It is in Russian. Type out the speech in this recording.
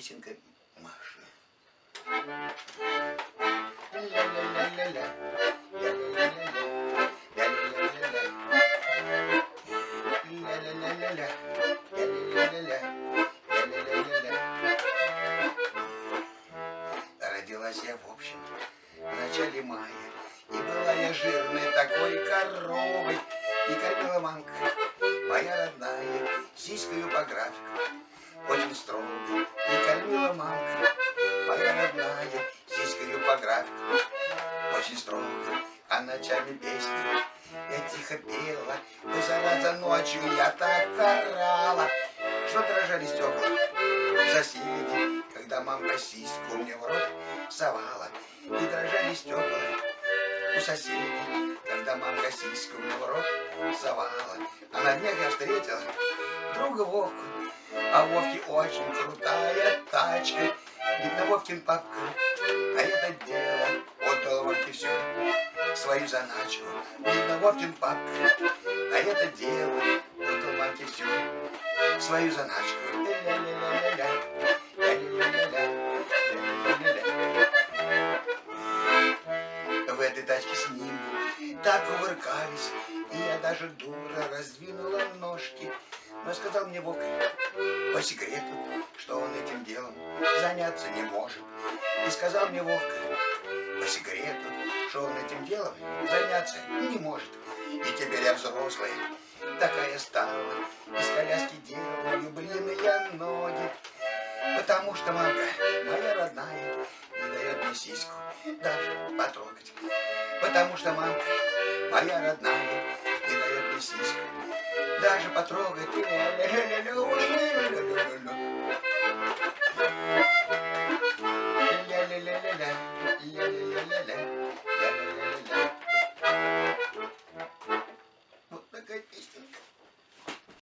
песенка Маши. Родилась я в общем в начале мая, и была я жирной такой коровой, и кормила мамка моя родная, сиською по графику. Родная, Сиською по графику, очень строго. А ночами песни я тихо пела, но зараза ночью я так орала, что дрожали стекла соседи, когда мамка сиську мне в рот совала, и дрожали стекла у соседей, когда мамка сиську мне в рот совала. А на днях я встретила друга Вовку, а у Вовки очень крутая тачка, видно Вовкин папка, а это дело отдал Вовке все свою заначку. Видно Вовкин папка, а это дело отдал мамке все свою заначку. Ля-ля-ля-ля-ля, ля-ля-ля-ля-ля, ля-ля-ля-ля. В этой тачке с ним так кувыркались, и я даже дура раздвинула ножки. Но сказал мне Вовка по секрету, что он этим делом заняться не может. И сказал мне Вовка по секрету, что он этим делом заняться не может. И теперь я взрослая, такая стала, из коляски делаю блинные ноги. Потому что мамка моя родная не дает мне сиську даже потрогать. Потому что мамка моя родная не дает мне сиську даже потрогать.